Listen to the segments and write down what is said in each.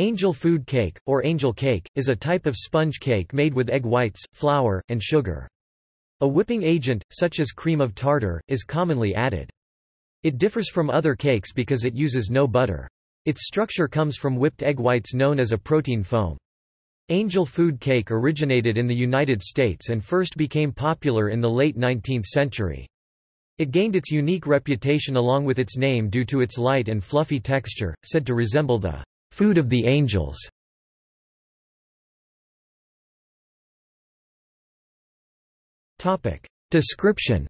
Angel food cake, or angel cake, is a type of sponge cake made with egg whites, flour, and sugar. A whipping agent, such as cream of tartar, is commonly added. It differs from other cakes because it uses no butter. Its structure comes from whipped egg whites known as a protein foam. Angel food cake originated in the United States and first became popular in the late 19th century. It gained its unique reputation along with its name due to its light and fluffy texture, said to resemble the Food of the Angels Description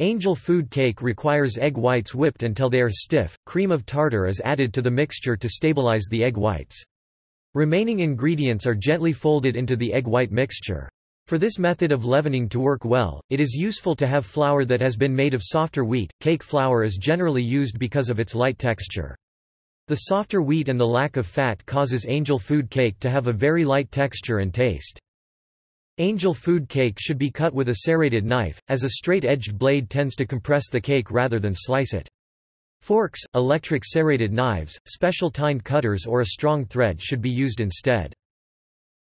Angel food cake requires egg whites whipped until they are stiff, cream of tartar is added to the mixture to stabilize the egg whites. Remaining ingredients are gently folded into the egg white mixture. For this method of leavening to work well, it is useful to have flour that has been made of softer wheat. Cake flour is generally used because of its light texture. The softer wheat and the lack of fat causes angel food cake to have a very light texture and taste. Angel food cake should be cut with a serrated knife, as a straight-edged blade tends to compress the cake rather than slice it. Forks, electric serrated knives, special tined cutters or a strong thread should be used instead.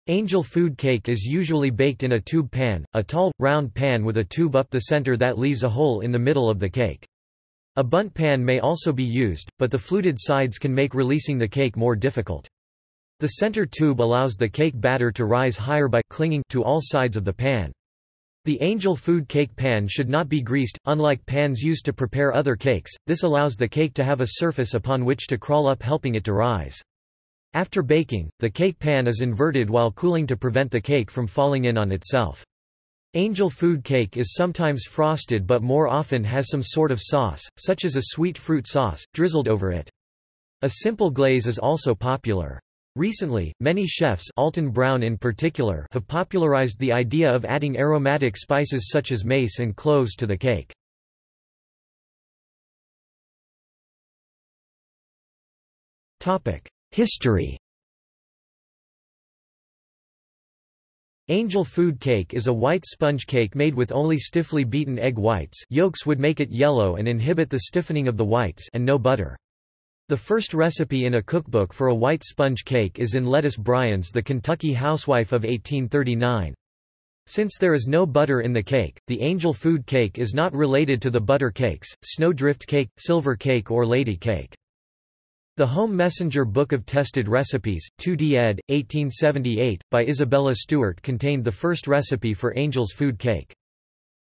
Angel food cake is usually baked in a tube pan, a tall, round pan with a tube up the center that leaves a hole in the middle of the cake. A bundt pan may also be used, but the fluted sides can make releasing the cake more difficult. The center tube allows the cake batter to rise higher by clinging to all sides of the pan. The angel food cake pan should not be greased, unlike pans used to prepare other cakes, this allows the cake to have a surface upon which to crawl up helping it to rise. After baking, the cake pan is inverted while cooling to prevent the cake from falling in on itself. Angel food cake is sometimes frosted but more often has some sort of sauce, such as a sweet fruit sauce, drizzled over it. A simple glaze is also popular. Recently, many chefs Alton Brown in particular have popularized the idea of adding aromatic spices such as mace and cloves to the cake. History Angel food cake is a white sponge cake made with only stiffly beaten egg whites yolks would make it yellow and inhibit the stiffening of the whites and no butter. The first recipe in a cookbook for a white sponge cake is in Lettice Bryan's The Kentucky Housewife of 1839. Since there is no butter in the cake, the angel food cake is not related to the butter cakes, snowdrift cake, silver cake or lady cake. The Home Messenger Book of Tested Recipes, 2d ed., 1878, by Isabella Stewart contained the first recipe for Angel's food cake.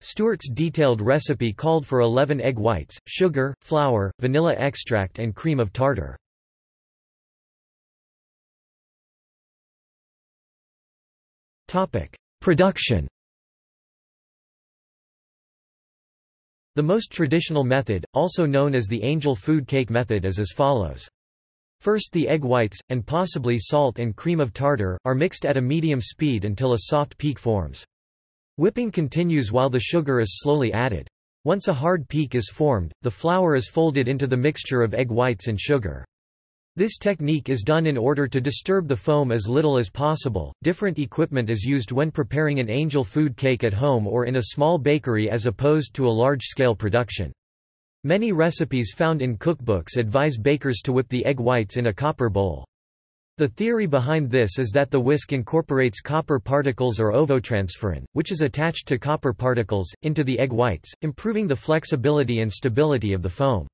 Stewart's detailed recipe called for 11 egg whites, sugar, flour, vanilla extract and cream of tartar. Production The most traditional method, also known as the angel food cake method is as follows. First the egg whites, and possibly salt and cream of tartar, are mixed at a medium speed until a soft peak forms. Whipping continues while the sugar is slowly added. Once a hard peak is formed, the flour is folded into the mixture of egg whites and sugar. This technique is done in order to disturb the foam as little as possible. Different equipment is used when preparing an angel food cake at home or in a small bakery as opposed to a large scale production. Many recipes found in cookbooks advise bakers to whip the egg whites in a copper bowl. The theory behind this is that the whisk incorporates copper particles or ovotransferrin, which is attached to copper particles, into the egg whites, improving the flexibility and stability of the foam.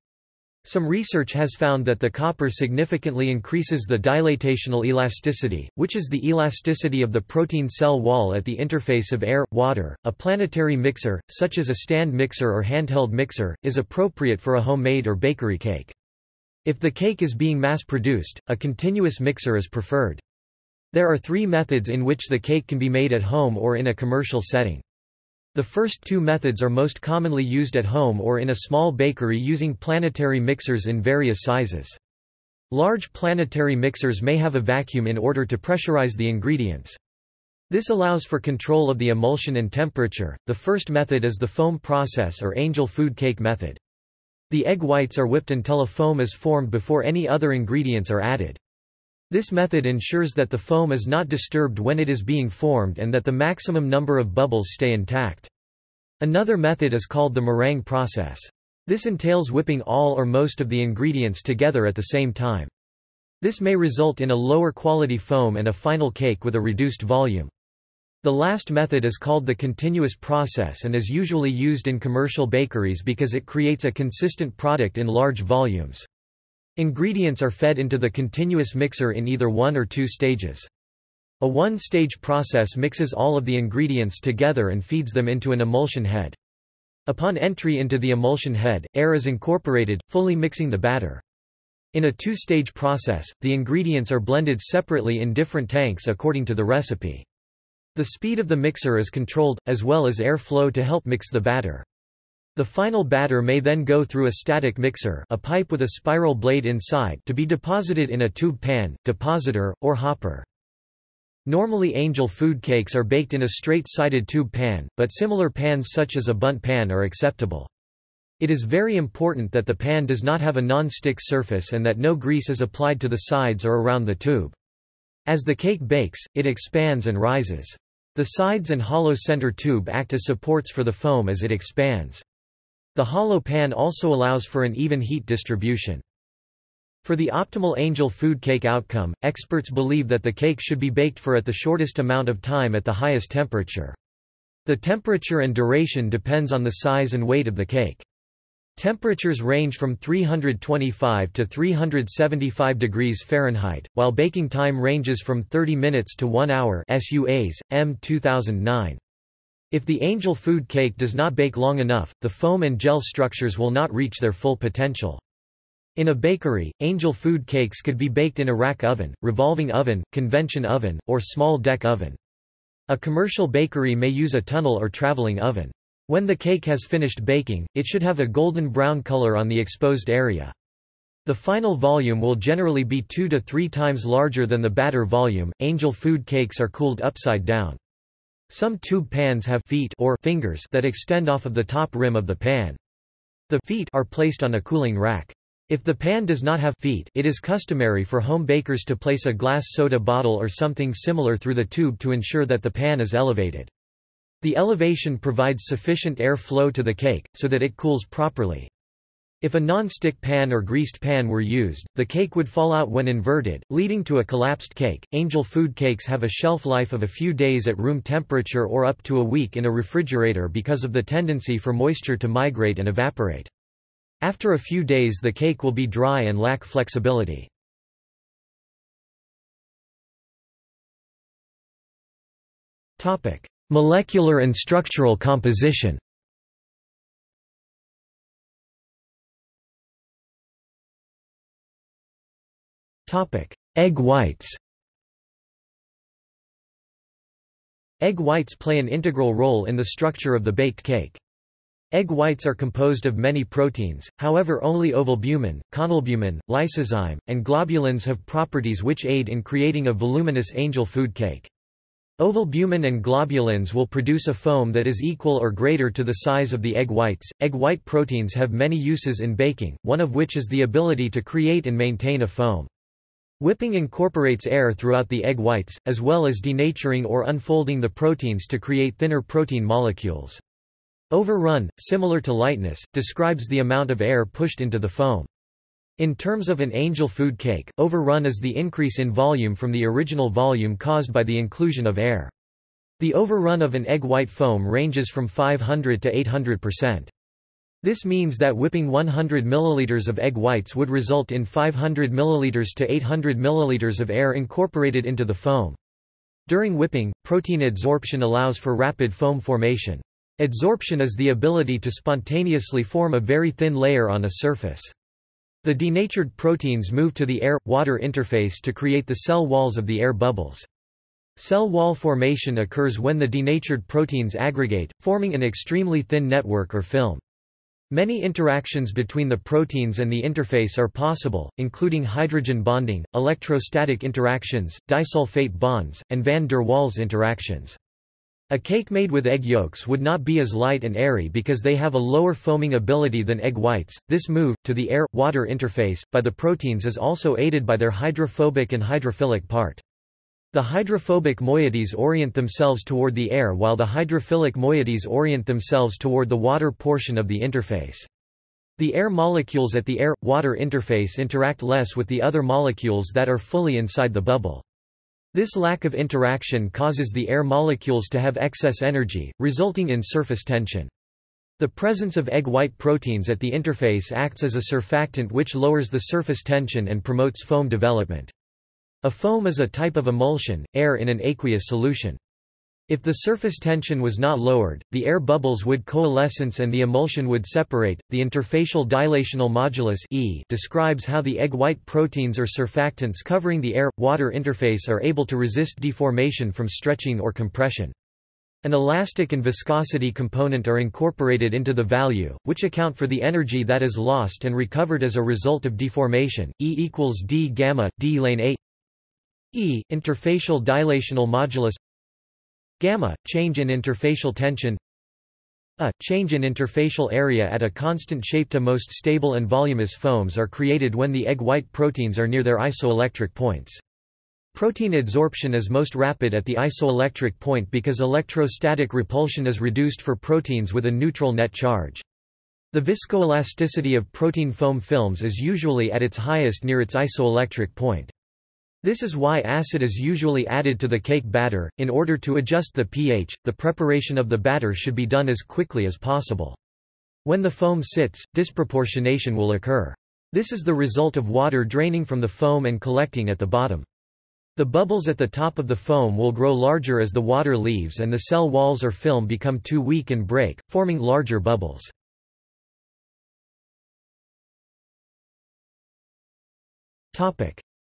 Some research has found that the copper significantly increases the dilatational elasticity, which is the elasticity of the protein cell wall at the interface of air, water. A planetary mixer, such as a stand mixer or handheld mixer, is appropriate for a homemade or bakery cake. If the cake is being mass-produced, a continuous mixer is preferred. There are three methods in which the cake can be made at home or in a commercial setting. The first two methods are most commonly used at home or in a small bakery using planetary mixers in various sizes. Large planetary mixers may have a vacuum in order to pressurize the ingredients. This allows for control of the emulsion and temperature. The first method is the foam process or angel food cake method. The egg whites are whipped until a foam is formed before any other ingredients are added. This method ensures that the foam is not disturbed when it is being formed and that the maximum number of bubbles stay intact. Another method is called the meringue process. This entails whipping all or most of the ingredients together at the same time. This may result in a lower quality foam and a final cake with a reduced volume. The last method is called the continuous process and is usually used in commercial bakeries because it creates a consistent product in large volumes. Ingredients are fed into the continuous mixer in either one or two stages. A one-stage process mixes all of the ingredients together and feeds them into an emulsion head. Upon entry into the emulsion head, air is incorporated, fully mixing the batter. In a two-stage process, the ingredients are blended separately in different tanks according to the recipe. The speed of the mixer is controlled, as well as air flow to help mix the batter. The final batter may then go through a static mixer a pipe with a spiral blade inside to be deposited in a tube pan, depositor, or hopper. Normally angel food cakes are baked in a straight-sided tube pan, but similar pans such as a Bundt pan are acceptable. It is very important that the pan does not have a non-stick surface and that no grease is applied to the sides or around the tube. As the cake bakes, it expands and rises. The sides and hollow center tube act as supports for the foam as it expands. The hollow pan also allows for an even heat distribution. For the optimal angel food cake outcome, experts believe that the cake should be baked for at the shortest amount of time at the highest temperature. The temperature and duration depends on the size and weight of the cake. Temperatures range from 325 to 375 degrees Fahrenheit, while baking time ranges from 30 minutes to 1 hour SUAs, M 2009. If the angel food cake does not bake long enough, the foam and gel structures will not reach their full potential. In a bakery, angel food cakes could be baked in a rack oven, revolving oven, convection oven, or small deck oven. A commercial bakery may use a tunnel or traveling oven. When the cake has finished baking, it should have a golden brown color on the exposed area. The final volume will generally be two to three times larger than the batter volume. Angel food cakes are cooled upside down. Some tube pans have feet or fingers that extend off of the top rim of the pan. The feet are placed on a cooling rack. If the pan does not have feet it is customary for home bakers to place a glass soda bottle or something similar through the tube to ensure that the pan is elevated. The elevation provides sufficient air flow to the cake, so that it cools properly. If a non-stick pan or greased pan were used, the cake would fall out when inverted, leading to a collapsed cake. Angel food cakes have a shelf life of a few days at room temperature or up to a week in a refrigerator because of the tendency for moisture to migrate and evaporate. After a few days the cake will be dry and lack flexibility. Topic: Molecular and structural composition Egg whites Egg whites play an integral role in the structure of the baked cake. Egg whites are composed of many proteins, however only ovalbumin, conalbumin, lysozyme, and globulins have properties which aid in creating a voluminous angel food cake. Ovalbumin and globulins will produce a foam that is equal or greater to the size of the egg whites. Egg white proteins have many uses in baking, one of which is the ability to create and maintain a foam. Whipping incorporates air throughout the egg whites, as well as denaturing or unfolding the proteins to create thinner protein molecules. Overrun, similar to lightness, describes the amount of air pushed into the foam. In terms of an angel food cake, overrun is the increase in volume from the original volume caused by the inclusion of air. The overrun of an egg white foam ranges from 500 to 800%. This means that whipping 100 ml of egg whites would result in 500 ml to 800 ml of air incorporated into the foam. During whipping, protein adsorption allows for rapid foam formation. Adsorption is the ability to spontaneously form a very thin layer on a surface. The denatured proteins move to the air-water interface to create the cell walls of the air bubbles. Cell wall formation occurs when the denatured proteins aggregate, forming an extremely thin network or film. Many interactions between the proteins and the interface are possible, including hydrogen bonding, electrostatic interactions, disulfide bonds, and van der Waals interactions. A cake made with egg yolks would not be as light and airy because they have a lower foaming ability than egg whites. This move, to the air-water interface, by the proteins is also aided by their hydrophobic and hydrophilic part. The hydrophobic moieties orient themselves toward the air while the hydrophilic moieties orient themselves toward the water portion of the interface. The air molecules at the air-water interface interact less with the other molecules that are fully inside the bubble. This lack of interaction causes the air molecules to have excess energy, resulting in surface tension. The presence of egg white proteins at the interface acts as a surfactant which lowers the surface tension and promotes foam development. A foam is a type of emulsion, air in an aqueous solution. If the surface tension was not lowered, the air bubbles would coalescence and the emulsion would separate. The interfacial dilational modulus E describes how the egg white proteins or surfactants covering the air-water interface are able to resist deformation from stretching or compression. An elastic and viscosity component are incorporated into the value, which account for the energy that is lost and recovered as a result of deformation. E equals d gamma d lane a E interfacial dilational modulus gamma change in interfacial tension a change in interfacial area at a constant shape to most stable and voluminous foams are created when the egg white proteins are near their isoelectric points. Protein adsorption is most rapid at the isoelectric point because electrostatic repulsion is reduced for proteins with a neutral net charge. The viscoelasticity of protein foam films is usually at its highest near its isoelectric point. This is why acid is usually added to the cake batter. In order to adjust the pH, the preparation of the batter should be done as quickly as possible. When the foam sits, disproportionation will occur. This is the result of water draining from the foam and collecting at the bottom. The bubbles at the top of the foam will grow larger as the water leaves and the cell walls or film become too weak and break, forming larger bubbles.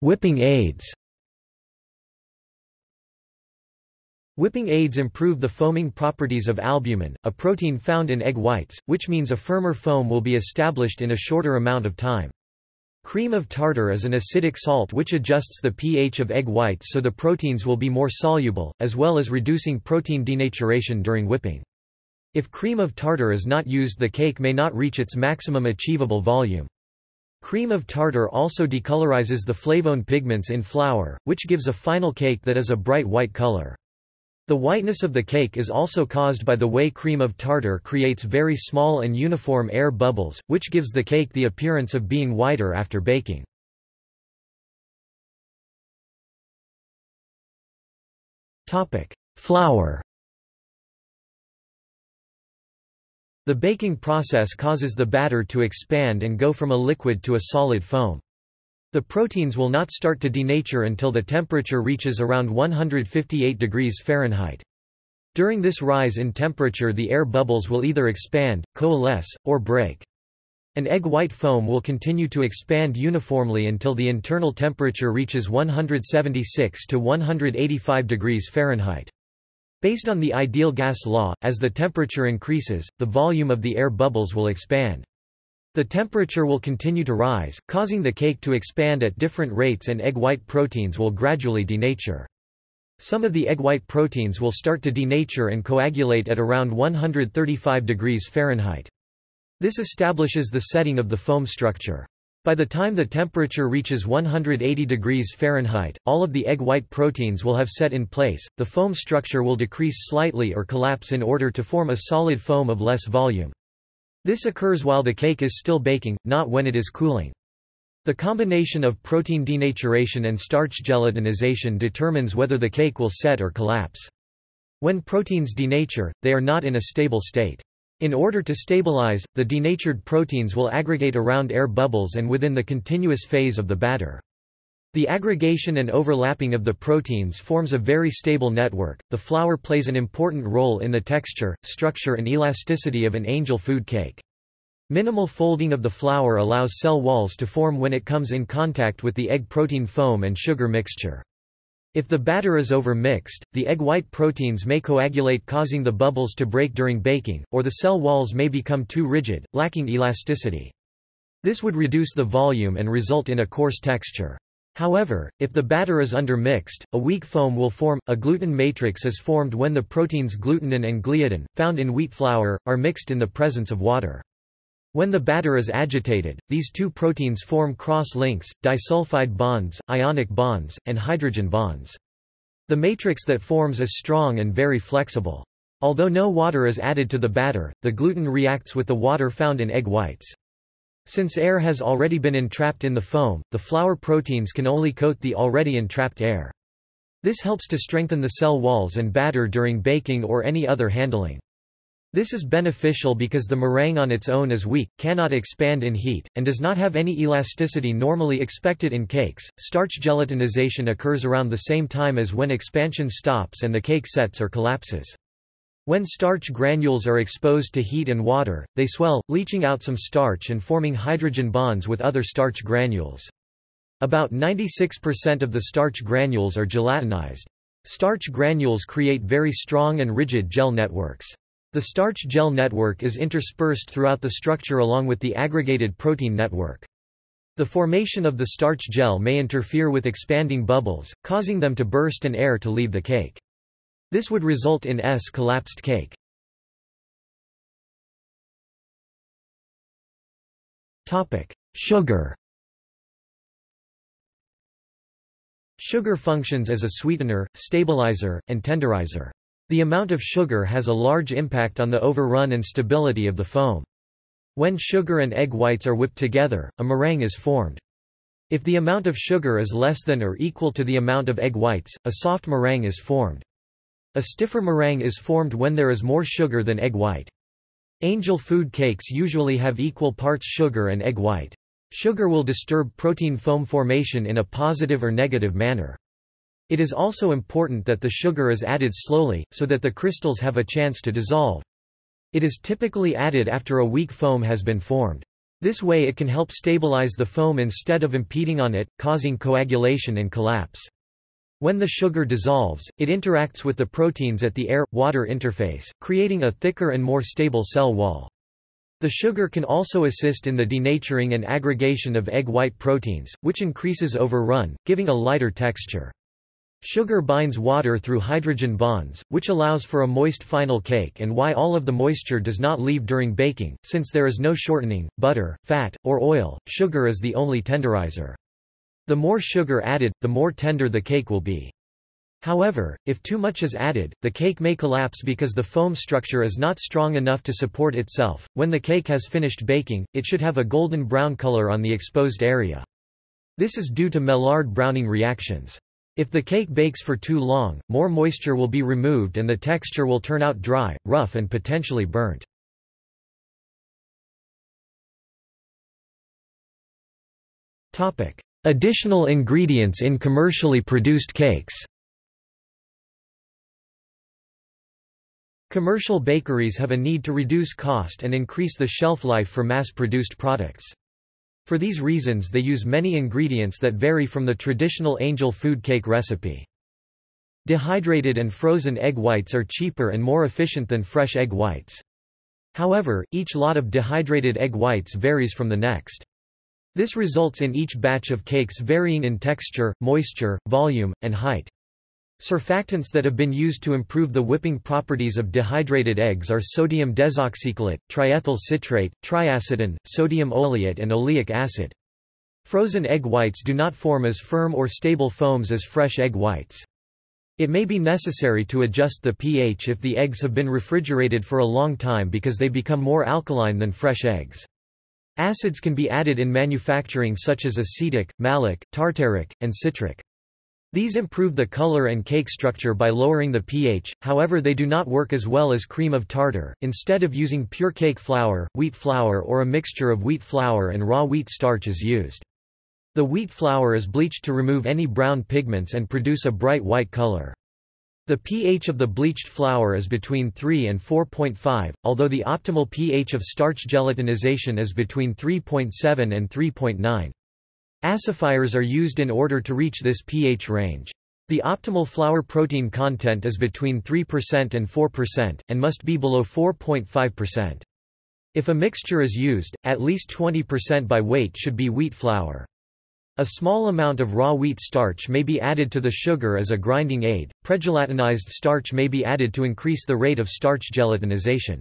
Whipping aids Whipping aids improve the foaming properties of albumin, a protein found in egg whites, which means a firmer foam will be established in a shorter amount of time. Cream of tartar is an acidic salt which adjusts the pH of egg whites so the proteins will be more soluble, as well as reducing protein denaturation during whipping. If cream of tartar is not used the cake may not reach its maximum achievable volume. Cream of tartar also decolorizes the flavone pigments in flour, which gives a final cake that is a bright white color. The whiteness of the cake is also caused by the way cream of tartar creates very small and uniform air bubbles, which gives the cake the appearance of being whiter after baking. Flour The baking process causes the batter to expand and go from a liquid to a solid foam. The proteins will not start to denature until the temperature reaches around 158 degrees Fahrenheit. During this rise in temperature the air bubbles will either expand, coalesce, or break. An egg white foam will continue to expand uniformly until the internal temperature reaches 176 to 185 degrees Fahrenheit. Based on the ideal gas law, as the temperature increases, the volume of the air bubbles will expand. The temperature will continue to rise, causing the cake to expand at different rates and egg white proteins will gradually denature. Some of the egg white proteins will start to denature and coagulate at around 135 degrees Fahrenheit. This establishes the setting of the foam structure. By the time the temperature reaches 180 degrees Fahrenheit, all of the egg white proteins will have set in place, the foam structure will decrease slightly or collapse in order to form a solid foam of less volume. This occurs while the cake is still baking, not when it is cooling. The combination of protein denaturation and starch gelatinization determines whether the cake will set or collapse. When proteins denature, they are not in a stable state. In order to stabilize, the denatured proteins will aggregate around air bubbles and within the continuous phase of the batter. The aggregation and overlapping of the proteins forms a very stable network. The flour plays an important role in the texture, structure, and elasticity of an angel food cake. Minimal folding of the flour allows cell walls to form when it comes in contact with the egg protein foam and sugar mixture. If the batter is over-mixed, the egg white proteins may coagulate causing the bubbles to break during baking, or the cell walls may become too rigid, lacking elasticity. This would reduce the volume and result in a coarse texture. However, if the batter is undermixed, a weak foam will form. A gluten matrix is formed when the proteins glutenin and gliadin, found in wheat flour, are mixed in the presence of water. When the batter is agitated, these two proteins form cross-links, disulfide bonds, ionic bonds, and hydrogen bonds. The matrix that forms is strong and very flexible. Although no water is added to the batter, the gluten reacts with the water found in egg whites. Since air has already been entrapped in the foam, the flour proteins can only coat the already entrapped air. This helps to strengthen the cell walls and batter during baking or any other handling. This is beneficial because the meringue on its own is weak, cannot expand in heat, and does not have any elasticity normally expected in cakes. Starch gelatinization occurs around the same time as when expansion stops and the cake sets or collapses. When starch granules are exposed to heat and water, they swell, leaching out some starch and forming hydrogen bonds with other starch granules. About 96% of the starch granules are gelatinized. Starch granules create very strong and rigid gel networks. The starch gel network is interspersed throughout the structure along with the aggregated protein network. The formation of the starch gel may interfere with expanding bubbles, causing them to burst and air to leave the cake. This would result in S collapsed cake. Sugar Sugar functions as a sweetener, stabilizer, and tenderizer. The amount of sugar has a large impact on the overrun and stability of the foam. When sugar and egg whites are whipped together, a meringue is formed. If the amount of sugar is less than or equal to the amount of egg whites, a soft meringue is formed. A stiffer meringue is formed when there is more sugar than egg white. Angel food cakes usually have equal parts sugar and egg white. Sugar will disturb protein foam formation in a positive or negative manner. It is also important that the sugar is added slowly, so that the crystals have a chance to dissolve. It is typically added after a weak foam has been formed. This way it can help stabilize the foam instead of impeding on it, causing coagulation and collapse. When the sugar dissolves, it interacts with the proteins at the air-water interface, creating a thicker and more stable cell wall. The sugar can also assist in the denaturing and aggregation of egg white proteins, which increases overrun, giving a lighter texture. Sugar binds water through hydrogen bonds, which allows for a moist final cake and why all of the moisture does not leave during baking, since there is no shortening, butter, fat, or oil, sugar is the only tenderizer. The more sugar added, the more tender the cake will be. However, if too much is added, the cake may collapse because the foam structure is not strong enough to support itself. When the cake has finished baking, it should have a golden brown color on the exposed area. This is due to Maillard browning reactions. If the cake bakes for too long, more moisture will be removed and the texture will turn out dry, rough and potentially burnt. Additional ingredients in commercially produced cakes Commercial bakeries have a need to reduce cost and increase the shelf life for mass-produced products. For these reasons they use many ingredients that vary from the traditional angel food cake recipe. Dehydrated and frozen egg whites are cheaper and more efficient than fresh egg whites. However, each lot of dehydrated egg whites varies from the next. This results in each batch of cakes varying in texture, moisture, volume, and height. Surfactants that have been used to improve the whipping properties of dehydrated eggs are sodium desoxycholate, triethyl citrate, triacetin, sodium oleate and oleic acid. Frozen egg whites do not form as firm or stable foams as fresh egg whites. It may be necessary to adjust the pH if the eggs have been refrigerated for a long time because they become more alkaline than fresh eggs. Acids can be added in manufacturing such as acetic, malic, tartaric, and citric. These improve the color and cake structure by lowering the pH, however they do not work as well as cream of tartar. Instead of using pure cake flour, wheat flour or a mixture of wheat flour and raw wheat starch is used. The wheat flour is bleached to remove any brown pigments and produce a bright white color. The pH of the bleached flour is between 3 and 4.5, although the optimal pH of starch gelatinization is between 3.7 and 3.9. Acidifiers are used in order to reach this pH range. The optimal flour protein content is between 3% and 4%, and must be below 4.5%. If a mixture is used, at least 20% by weight should be wheat flour. A small amount of raw wheat starch may be added to the sugar as a grinding aid. Pregelatinized starch may be added to increase the rate of starch gelatinization.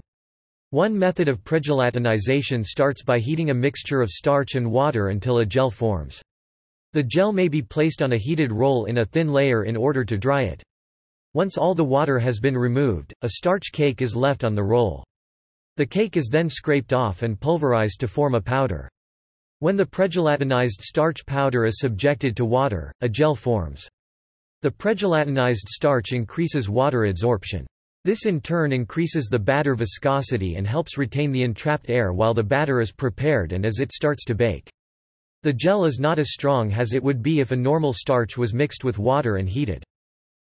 One method of pregelatinization starts by heating a mixture of starch and water until a gel forms. The gel may be placed on a heated roll in a thin layer in order to dry it. Once all the water has been removed, a starch cake is left on the roll. The cake is then scraped off and pulverized to form a powder. When the pregelatinized starch powder is subjected to water, a gel forms. The pregelatinized starch increases water adsorption. This in turn increases the batter viscosity and helps retain the entrapped air while the batter is prepared and as it starts to bake. The gel is not as strong as it would be if a normal starch was mixed with water and heated.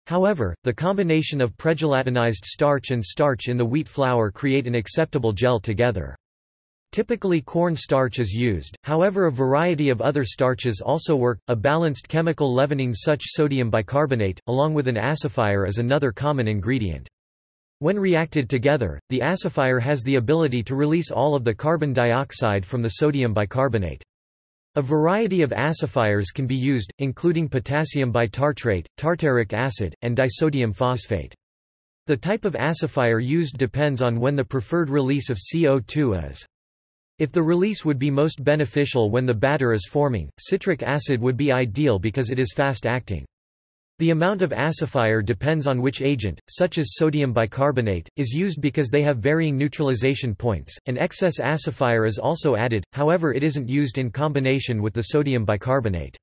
However, the combination of pregelatinized starch and starch in the wheat flour create an acceptable gel together. Typically corn starch is used, however a variety of other starches also work. A balanced chemical leavening such sodium bicarbonate, along with an acidifier is another common ingredient. When reacted together, the acidifier has the ability to release all of the carbon dioxide from the sodium bicarbonate. A variety of acidifiers can be used, including potassium bitartrate, tartaric acid, and disodium phosphate. The type of acidifier used depends on when the preferred release of CO2 is. If the release would be most beneficial when the batter is forming, citric acid would be ideal because it is fast-acting. The amount of acidifier depends on which agent, such as sodium bicarbonate, is used because they have varying neutralization points. An excess acidifier is also added, however it isn't used in combination with the sodium bicarbonate.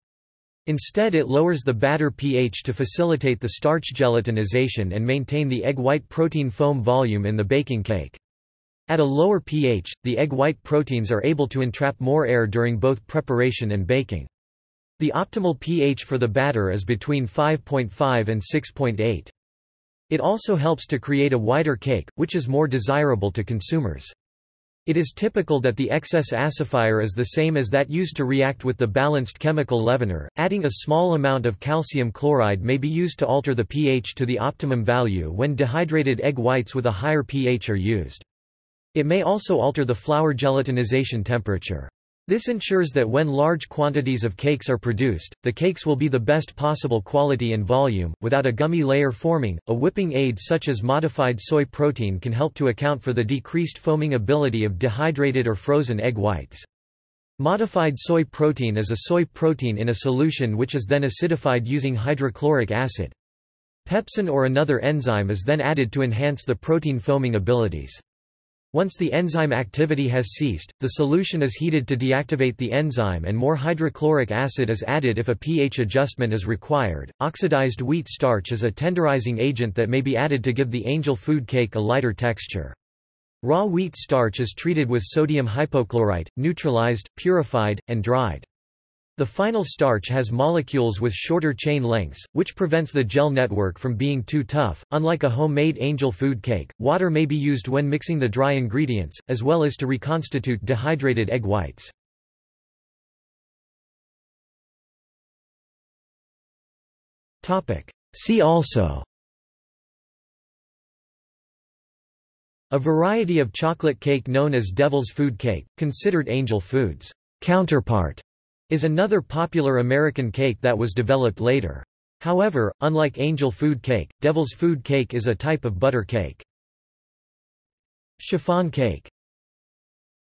Instead it lowers the batter pH to facilitate the starch gelatinization and maintain the egg white protein foam volume in the baking cake. At a lower pH, the egg white proteins are able to entrap more air during both preparation and baking. The optimal pH for the batter is between 5.5 and 6.8. It also helps to create a wider cake, which is more desirable to consumers. It is typical that the excess acidifier is the same as that used to react with the balanced chemical leavener. Adding a small amount of calcium chloride may be used to alter the pH to the optimum value when dehydrated egg whites with a higher pH are used. It may also alter the flour gelatinization temperature. This ensures that when large quantities of cakes are produced, the cakes will be the best possible quality and volume, without a gummy layer forming. A whipping aid such as modified soy protein can help to account for the decreased foaming ability of dehydrated or frozen egg whites. Modified soy protein is a soy protein in a solution which is then acidified using hydrochloric acid. Pepsin or another enzyme is then added to enhance the protein foaming abilities. Once the enzyme activity has ceased, the solution is heated to deactivate the enzyme and more hydrochloric acid is added if a pH adjustment is required. Oxidized wheat starch is a tenderizing agent that may be added to give the angel food cake a lighter texture. Raw wheat starch is treated with sodium hypochlorite, neutralized, purified, and dried. The final starch has molecules with shorter chain lengths, which prevents the gel network from being too tough. Unlike a homemade angel food cake, water may be used when mixing the dry ingredients, as well as to reconstitute dehydrated egg whites. See also A variety of chocolate cake known as devil's food cake, considered angel food's counterpart is another popular American cake that was developed later. However, unlike angel food cake, devil's food cake is a type of butter cake. Chiffon cake